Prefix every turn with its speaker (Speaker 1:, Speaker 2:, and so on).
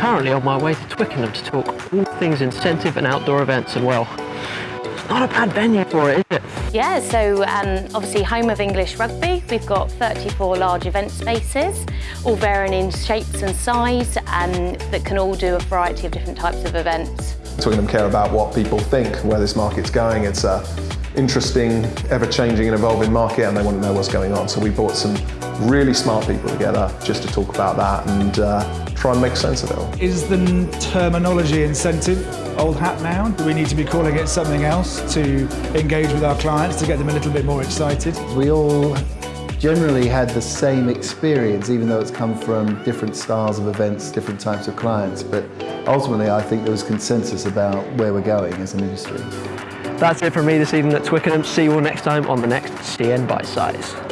Speaker 1: currently on my way to Twickenham to talk all things incentive and outdoor events and well, it's not a bad venue for it, is it?
Speaker 2: Yeah, so um, obviously home of English rugby. We've got 34 large event spaces, all varying in shapes and size, um, that can all do a variety of different types of events.
Speaker 3: Twickenham care about what people think, where this market's going. It's a interesting, ever-changing and evolving market and they want to know what's going on. So we brought some really smart people together just to talk about that and uh, try and make sense of it all.
Speaker 4: Is the terminology incentive old hat now? Do we need to be calling it something else to engage with our clients, to get them a little bit more excited?
Speaker 5: We all generally had the same experience, even though it's come from different styles of events, different types of clients. But ultimately, I think there was consensus about where we're going as an industry.
Speaker 1: That's it for me this evening at Twickenham. See you all next time on the next CN Bite Size.